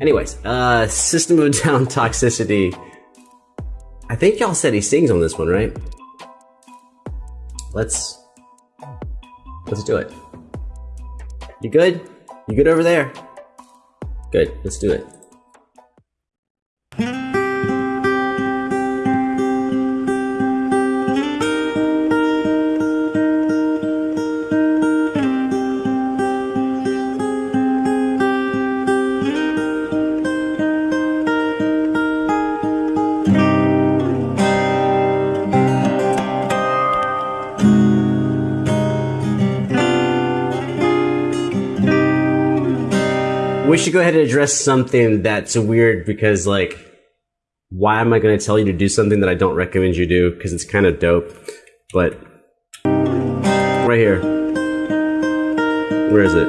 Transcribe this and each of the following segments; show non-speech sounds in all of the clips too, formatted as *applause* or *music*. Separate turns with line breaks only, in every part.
Anyways, uh, System of Down *laughs* Toxicity. I think y'all said he sings on this one, right? Let's let's do it. You good? You good over there? Good. Let's do it. Should go ahead and address something that's weird because like why am i going to tell you to do something that i don't recommend you do? Because it's kind of dope but right here. Where is it?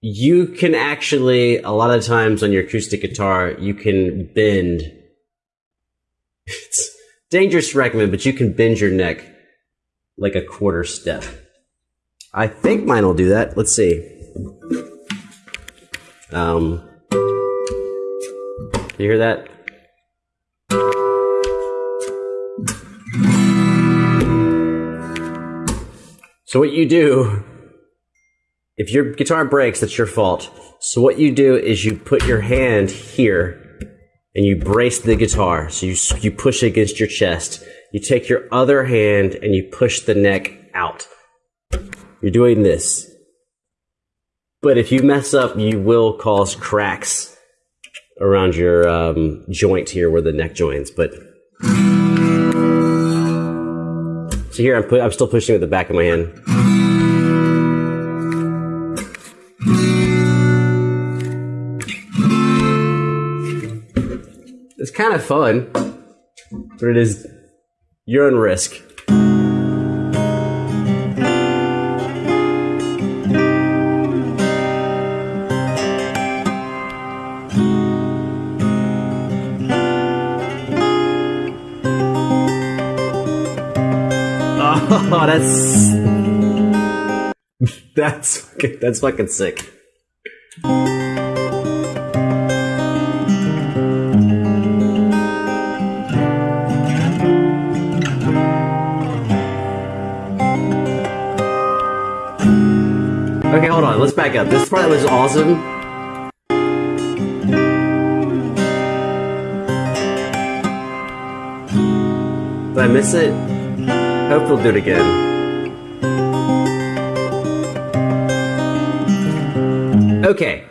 You can actually a lot of times on your acoustic guitar you can bend. *laughs* It's dangerous to recommend but you can bend your neck like a quarter step. I think mine will do that. Let's see. Um, you hear that? So what you do, if your guitar breaks, that's your fault. So what you do is you put your hand here and you brace the guitar. So you, you push it against your chest. You take your other hand and you push the neck out. You're doing this. But if you mess up, you will cause cracks around your um, joint here where the neck joins. But so here I'm, pu- I'm still pushing with the back of my hand. It's kind of fun, but it is your own risk. *laughs* Oh, that's *laughs* that's that's fucking sick. Back up. This part was awesome. Did I miss it? Hope we'll do it again. Okay,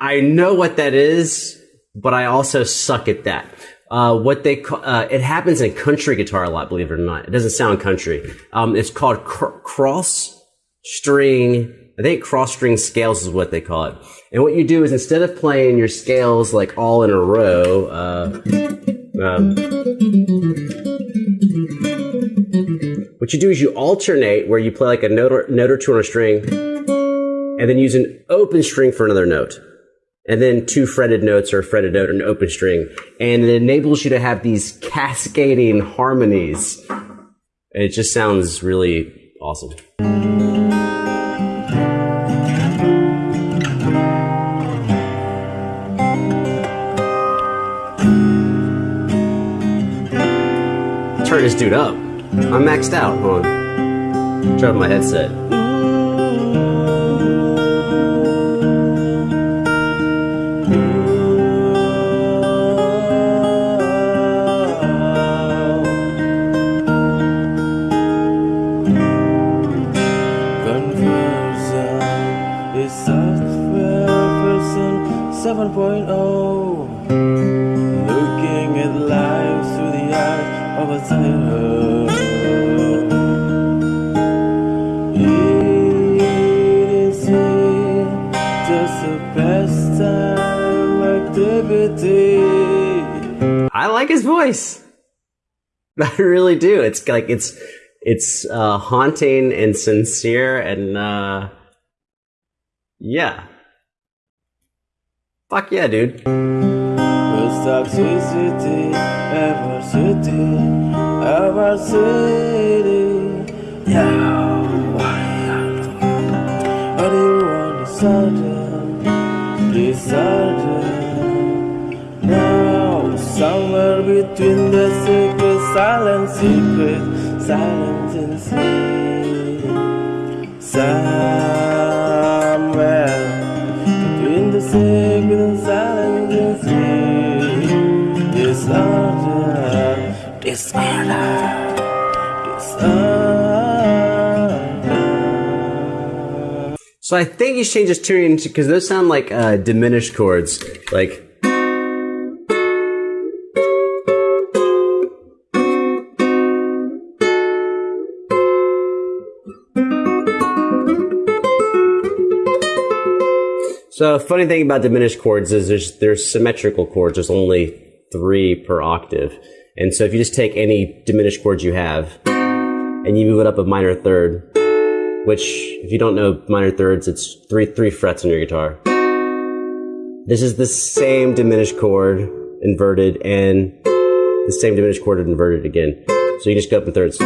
I know what that is, but I also suck at that. Uh, what they call, uh, it happens in country guitar a lot, believe it or not. It doesn't sound country. Um, it's called cr- cross string. I think cross string scales is what they call it. And what you do is instead of playing your scales like all in a row, uh, um, what you do is you alternate where you play like a note or, note or two on a string, and then use an open string for another note. And then two fretted notes or a fretted note and an open string. And it enables you to have these cascading harmonies. It just sounds really awesome. Turn this dude up. I'm maxed out. Hold on. Turn my headset.
Eating sweet, just a pastime activity.
I like his voice. *laughs* I really do. It's like it's it's uh, haunting and sincere and uh, yeah. Fuck yeah, dude.
Toxicity, ever city, ever city. Yeah. Sudden disorder. Now, somewhere between the secret, silent secret, silence and sleep. Somewhere between the secret and silence and sleep. Disorder, disorder, disorder.
So I think he's changed his tuning because those sound like uh, diminished chords. Like. So funny thing about diminished chords is there's there's symmetrical chords. There's only three per octave, and so if you just take any diminished chords you have and you move it up a minor third, which if you don't know minor thirds, it's three three frets on your guitar. This is the same diminished chord inverted and the same diminished chord inverted again. So you just go up in thirds.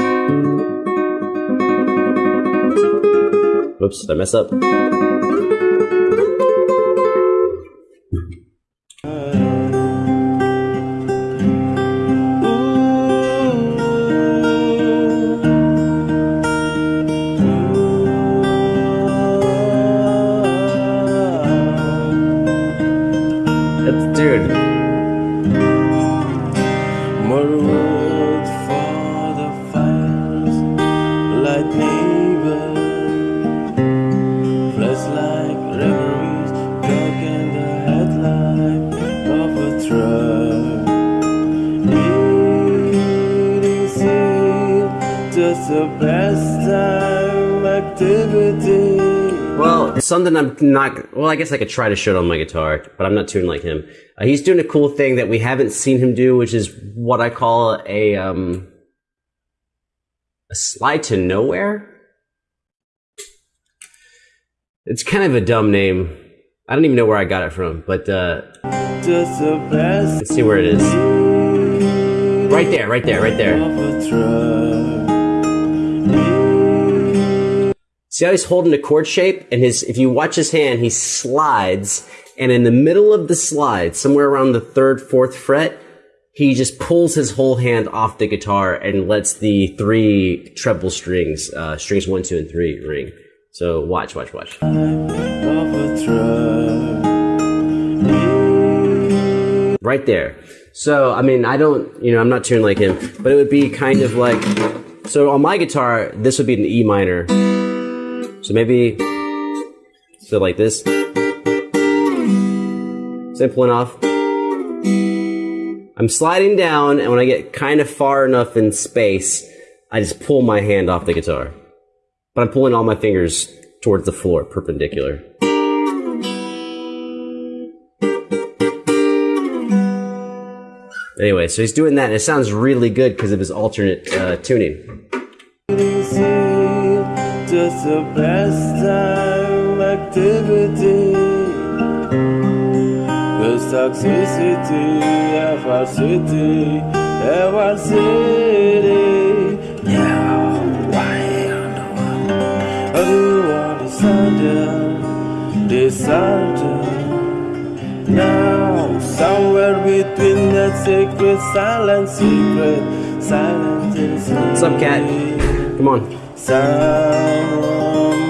Did I mess up? Well, something I'm not. Well, I guess I could try to show it on my guitar, but I'm not tuned like him. Uh, he's doing a cool thing that we haven't seen him do, which is what I call a um a slide to nowhere. It's kind of a dumb name. I don't even know where I got it from, but uh,
Just a past
let's see where it is. Right there, right there, right there. See how he's holding the chord shape, and his if you watch his hand, he slides, and in the middle of the slide, somewhere around the third, fourth fret, he just pulls his whole hand off the guitar and lets the three treble strings, uh, strings one, two, and three, ring. So watch, watch, watch. Right there. So I mean, I don't, you know, I'm not tuned like him, but it would be kind of like. So on my guitar, this would be an E minor. So maybe, so like this. Simple enough. I'm sliding down, and when I get kind of far enough in space, I just pull my hand off the guitar. But I'm pulling all my fingers towards the floor, perpendicular. Anyway, so he's doing that, and it sounds really good because of his alternate uh, tuning.
Just a pastime activity. Cause toxicity, city, ever city. Now, why on one? I do want to sound disorder. Now, somewhere between that secret, silent secret, silent is
What's up, cat? Come on.
Somewhere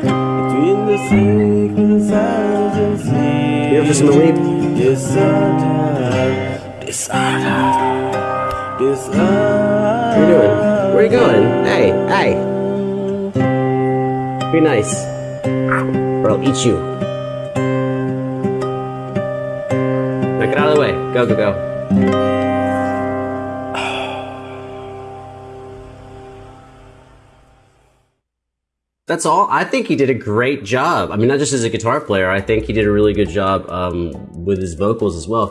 between the secret and silence and sleep.
Here for some relief?
Disorder, disorder, disorder.
What are you doing? Where are you going? Hey, hey. Be nice. Or I'll eat you. Now get out of the way. Go, go, go. That's all. I think he did a great job. I mean, not just as a guitar player. I think he did a really good job um, with his vocals as well.